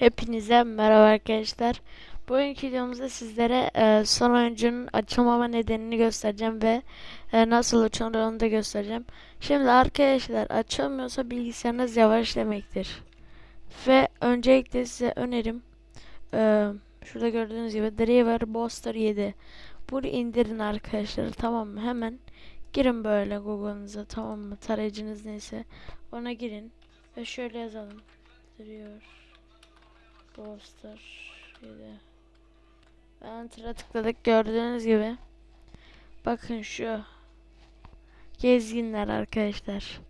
Hepinize merhaba arkadaşlar. Bugünkü videomuzda sizlere e, son oyuncunun açılmama nedenini göstereceğim ve e, nasıl açılır onu da göstereceğim. Şimdi arkadaşlar açılmıyorsa bilgisayarınız yavaş demektir. Ve öncelikle size önerim e, şurada gördüğünüz gibi Driver Booster 7. Bunu indirin arkadaşlar tamam mı? Hemen girin böyle Google'ınıza tamam mı? Tarayıcınız neyse ona girin ve şöyle yazalım. Driver Poster 7. Enter'a tıkladık gördüğünüz gibi. Bakın şu. Gezginler arkadaşlar.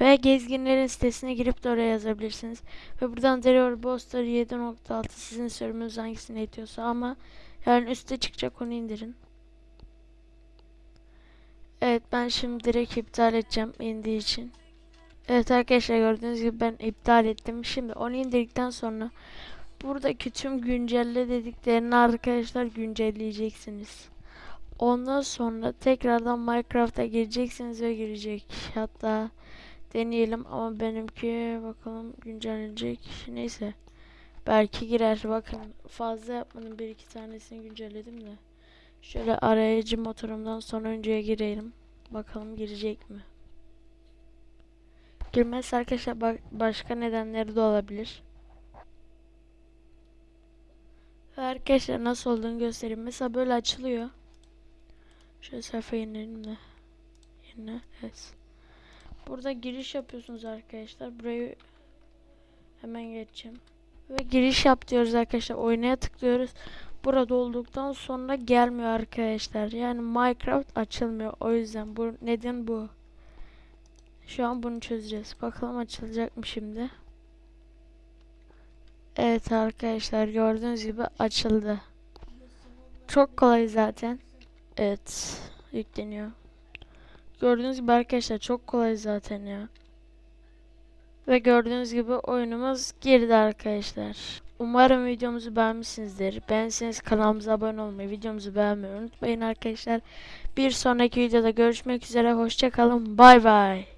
Ve gezginlerin sitesine girip de oraya yazabilirsiniz. Ve buradan Derior Poster 7.6 sizin sürümünüz hangisini itiyorsa ama yani üstte çıkacak onu indirin. Evet ben şimdi direkt iptal edeceğim indiği için. Evet arkadaşlar gördüğünüz gibi ben iptal ettim. Şimdi onu indirdikten sonra buradaki tüm güncelle dediklerini arkadaşlar güncelleyeceksiniz. Ondan sonra tekrardan Minecraft'a gireceksiniz ve girecek. Hatta deneyelim ama benimki bakalım güncellenecek. Neyse. Belki girer. Bakın fazla yapmanın bir iki tanesini güncelledim de. Şöyle arayıcı motorumdan sonuncuya girelim. Bakalım girecek mi? Girmezse arkadaşlar ba- başka nedenleri de olabilir. Ve arkadaşlar nasıl olduğunu göstereyim. Mesela böyle açılıyor. Şöyle sayfa yenileyelim de. Yenile. Evet. Burada giriş yapıyorsunuz arkadaşlar. Burayı hemen geçeceğim. Ve giriş yap diyoruz arkadaşlar. Oynaya tıklıyoruz. Burada olduktan sonra gelmiyor arkadaşlar. Yani Minecraft açılmıyor. O yüzden bu neden bu? Şu an bunu çözeceğiz. Bakalım açılacak mı şimdi? Evet arkadaşlar gördüğünüz gibi açıldı. Çok kolay zaten. Evet yükleniyor. Gördüğünüz gibi arkadaşlar çok kolay zaten ya. Ve gördüğünüz gibi oyunumuz girdi arkadaşlar. Umarım videomuzu beğenmişsinizdir. Beğenseniz kanalımıza abone olmayı, videomuzu beğenmeyi unutmayın arkadaşlar. Bir sonraki videoda görüşmek üzere. Hoşçakalın. Bay bay.